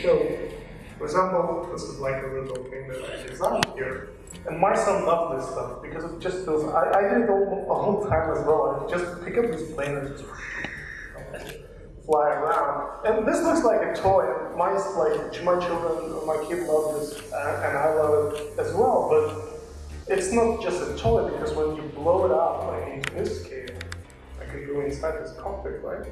show. For example, this is like a little thing that I designed here. And my son loves this stuff because it just feels, I, I did it all, all the time as well. I just pick up this plane and just fly around. And this looks like a toy. My, like, my children, my kid love this, uh, and I love it as well. But it's not just a toy because when you blow it up, like into this scale, I can go inside this cockpit, right?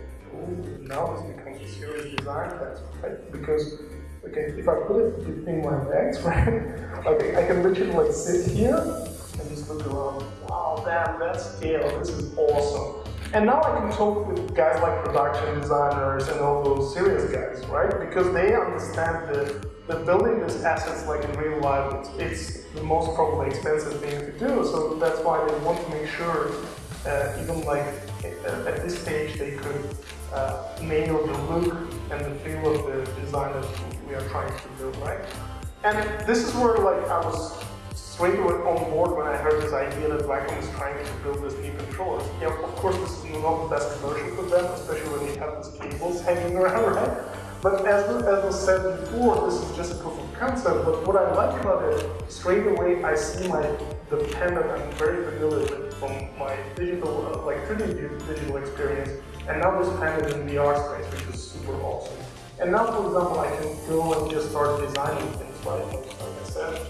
Now it's becomes a serious design test, right? Because okay, if I put it between my legs, right? Okay, I can literally like sit here and just look around. Wow, damn, that's scale, this is awesome. And now I can talk with guys like production designers and all those serious guys, right? Because they understand that, that building these assets like in real life, it's, it's the most probably expensive thing to do. So that's why they want to make sure, uh, even like at this stage, they could uh, of the look and the feel of the design that we are trying to build, right? And this is where like I was straight away on board when I heard this idea that Wacom is trying to build this new controller. Yeah, of course, this is not the best commercial for them, especially when you have these cables hanging around, right? But as, as was said before, this is just a proof of concept. But what I like about it, straight away, I see my the pen that I'm very familiar with from my digital, uh, like 3D digital experience, and now this pen is in VR space, which is super awesome. And now, for example, I can go and just start designing things, right? Like I said,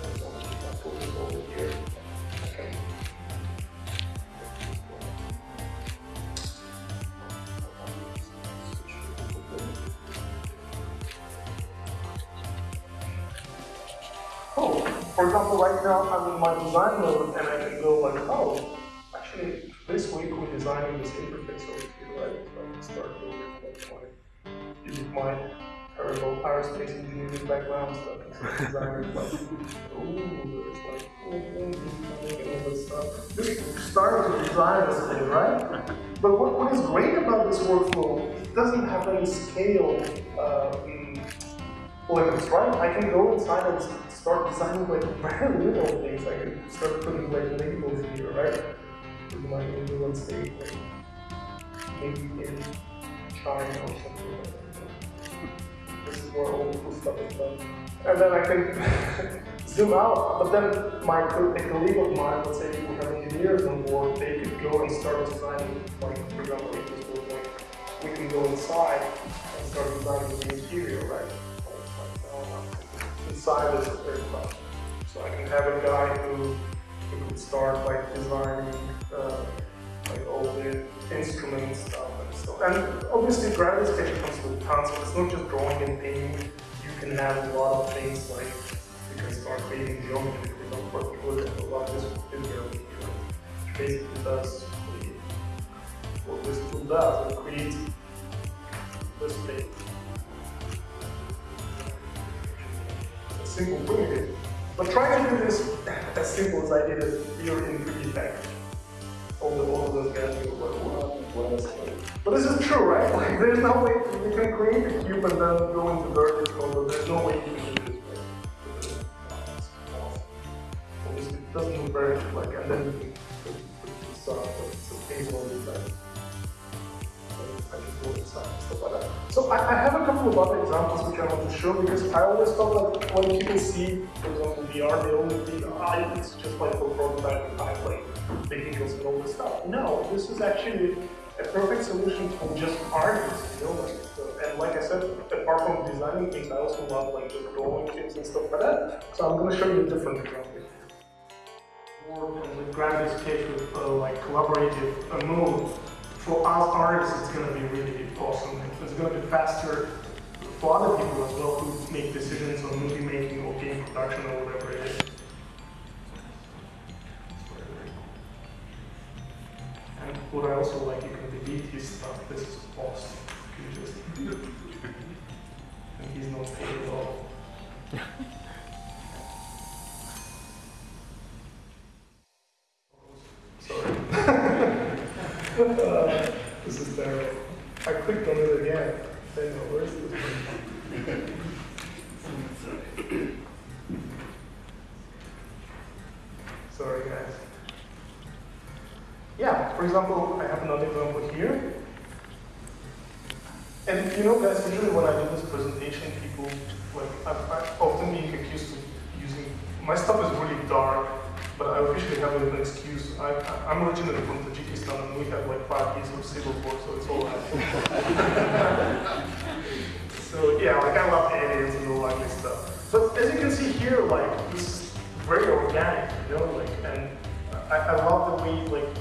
Oh, for example, right now I'm in my design mode and I can go like, oh, actually this week we're designing this interface right? I can start building like my, using my terrible aerospace engineering background so I designing like, ooh, there's like, and all this stuff. Just start to design this thing, right? But what, what is great about this workflow, it doesn't have any scale uh, limits, right? I can go inside and start designing like very little things. I can start putting like labels here, right? With my England state, like maybe in China or something like that. This is where all the cool stuff is done. And then I can zoom out, but then my a colleague of mine, let's say we have engineers on board, they could go and start designing, like for example, this like, we can go inside and start designing the interior, right? inside is a this aircraft. So I can have a guy who, who could start like designing uh, like all the instrument stuff and stuff. And obviously Sketch comes with tons, so it's not just drawing and painting. You can have a lot of things like you can start creating geometry for example, for a lot of this video basically does what this tool does, it creates this thing. A simple primitive. But try to do this as simple as I did it here in 3D Package. The, of those guys like? But this is true, right? Like, there's no way you can create a cube and then go into mode, but there's no way you can do this way. Obviously, it doesn't look very like, and then you can put, put this uh, so I, I, have a couple of other examples which I want to show because I always thought that when people see, for example, VR, they only think, ah, it's just like for prototyping time, like vehicles and all this stuff. No, this is actually a perfect solution for just artists, you know, and like I said, apart from designing things, I also love like just drawing things and stuff like that. So I'm going to show you a different example. More with Gravity Sketch with uh, like collaborative uh, mode for us artists, it's going to be really awesome. It's going to be faster for other people as well who make decisions on movie making or game production or whatever it is. What I also like, you can delete his stuff. This is awesome. You just and he's not paid at all. uh, this is terrible. I clicked on it again. Saying, oh, where's this? Sorry, guys. Yeah, for example, I have another example here. And you know, guys, usually when I do this presentation, people like I, I often being accused of using my stuff is really dark, but I officially have an excuse. I, I'm originally from Tajikistan and we have like five years of civil war, so it's all right. so yeah, like I love aliens and all that stuff. But as you can see here, like this is very organic, you know, like and I, I love the way like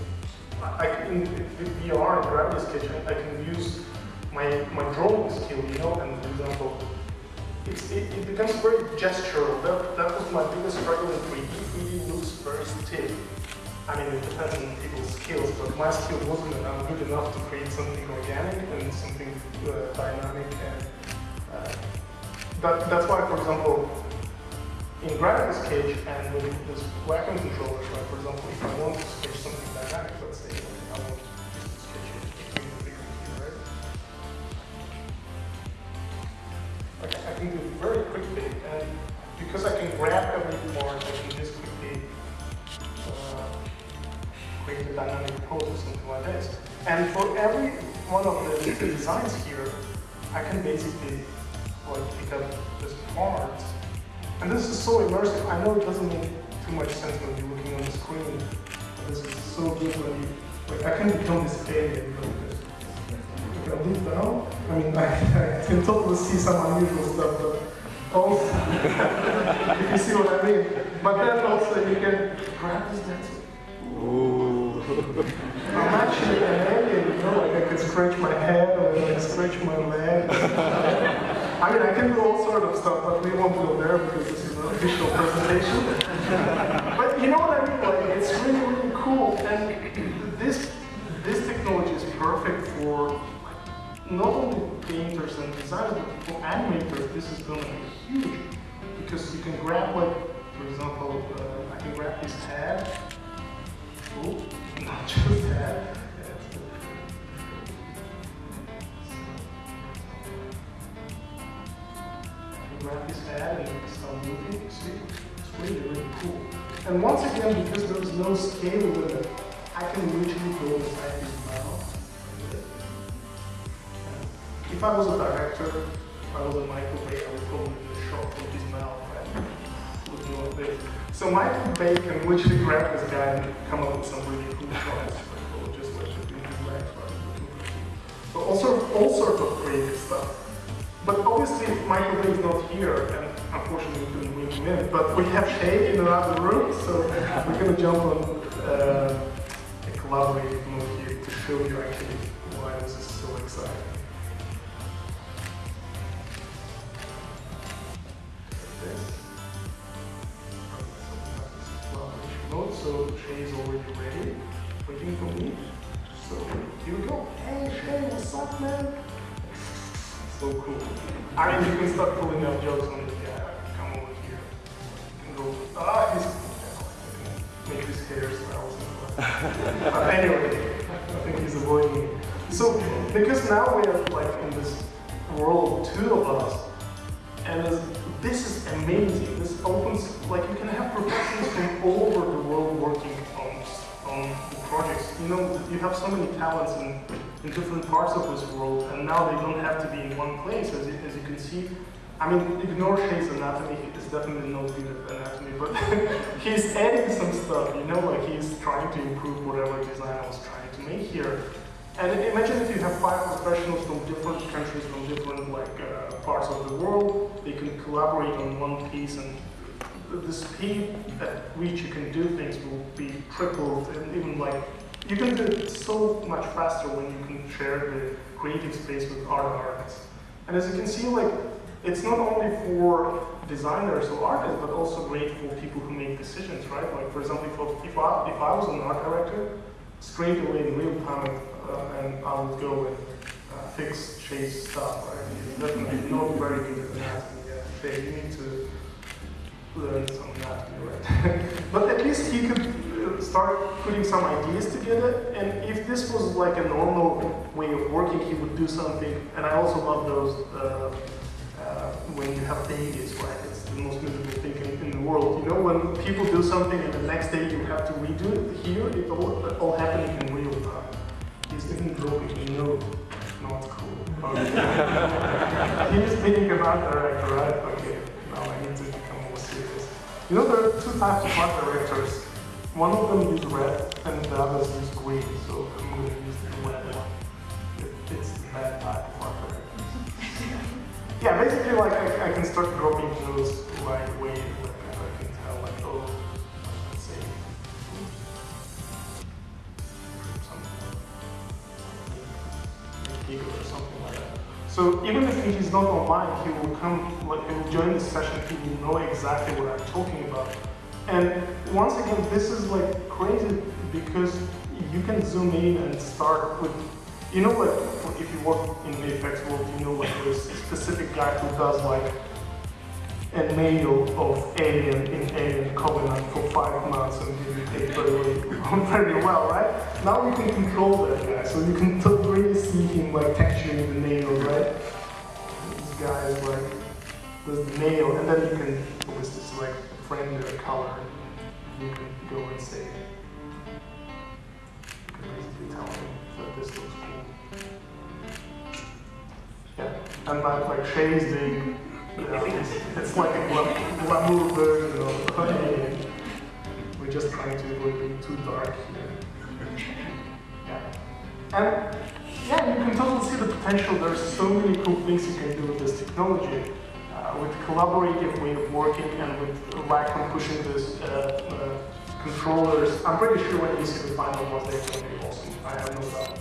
I can with VR and Gravity Sketch I, can use my my drawing skill, you know, and for example, it's, it, it becomes very gestural. That, that was my biggest struggle in 3D. 3D looks very stiff. I mean, it depends on people's skills, but my skill wasn't good enough to create something organic and something uh, dynamic. And uh, that, that's why, for example, in Gravity Sketch and with this Wacom controller, like for example, if I want to sketch I can do it very quickly, and because I can grab every part, I can just quickly uh, create a dynamic pose or something like this. And for every one of the designs here, I can basically like pick up this part and this is so immersive. I know it doesn't make too much sense when you're looking on the screen, this is so good when you, like, I can become this alien this. If I look down, I mean, I, I can totally see some unusual stuff, but also, if you see what I mean. But then also you can grab this dance. Ooh. I'm actually an alien, you know, like I can scratch my head or like scratch my leg. I mean, I can do all sort of stuff, but we won't go there because this is an official presentation. but you know what painters and designers, but for animators. This is going to be huge because you can grab, like, for example, uh, I can grab this head. Oh, not just head. grab his head and start moving. See, it's really, really cool. And once again, because there is no scale limit, I can literally go inside If I was a director, if I was a Michael Bay, I would probably do shot from his mouth and look this. So Michael Bay can literally grab this guy and come up with some really cool shots. Right? So all, sort all sorts of creative stuff. But obviously, Michael Bay is not here, and unfortunately we couldn't bring him in. But we have Shay in another room, so we're to jump on uh, a collaborative mode here to show you actually why this is so exciting. So Shay is already ready, waiting for me. So here we go. Hey Shay, what's up, man? so cool. I mean, you can start pulling out jokes on this guy. Come over here. You can go, ah, he's cool. Make his hair smell uh, anyway, I think he's avoiding me. So, because now we are like in this world, two of us, and this, this is amazing. This opens, like you can have professionals from all over You know, you have so many talents in in different parts of this world, and now they don't have to be in one place, as you, as you can see. I mean, ignore Shay's anatomy, it's definitely not good at anatomy, but he's adding some stuff, you know, like he's trying to improve whatever design I was trying to make here. And imagine if you have five professionals from different countries, from different like uh, parts of the world, they can collaborate on one piece and the speed at which you can do things will be tripled and even like you can do it so much faster when you can share the creative space with other artists. And as you can see, like, it's not only for designers or artists, but also great for people who make decisions, right? Like, for example, if I, if I was an art director, straight away in real time, uh, and I would go and uh, fix Shay's stuff, right? He's definitely not very good at yet. Shay, you need to learn some anatomy, right? but at least he could start putting some ideas together. And if this was like a normal way of working, he would do something. And I also love those uh, uh, when you have babies, right? It's the most miserable thing in, in, the world. You know, when people do something and the next day you have to redo it. Here, it all, it all happening in real time. He's even dropping a note. Not cool. Okay. He's an art director, right? Okay. Now I need to become more serious. You know, there are two types of art directors. One of them use red, and the others use green. So I'm going to use the red one. It- It's the bad type of director. yeah, basically, like I, I can start dropping those right away. Like I can tell, like oh, let's say something or something like that. So even if he's not online, he will come, like, he will join the session, he will know exactly what I'm talking about. And once again, this is like crazy because you can zoom in and start with, you know, like if you work in VFX world, you know, like there's a specific guy who does like a nail of Alien in Alien Covenant for five months and you take very, very well, right? Now you can control that guy, so you can really see him like texturing the nail, right? This guy is like, does the nail, and then you can obviously select frame their color, you can go and say, you can basically tell him that this looks cool. Yeah, and like, like yeah, it's, it's like a glamour version of. We're just trying to avoid being too dark here. Yeah. And yeah, you can totally see the potential. There's so many cool things you can do with this technology. With collaborative way of working and with Wacom pushing this uh, uh, controllers, I'm pretty sure when you see final ones, they're going to be awesome. I have no doubt.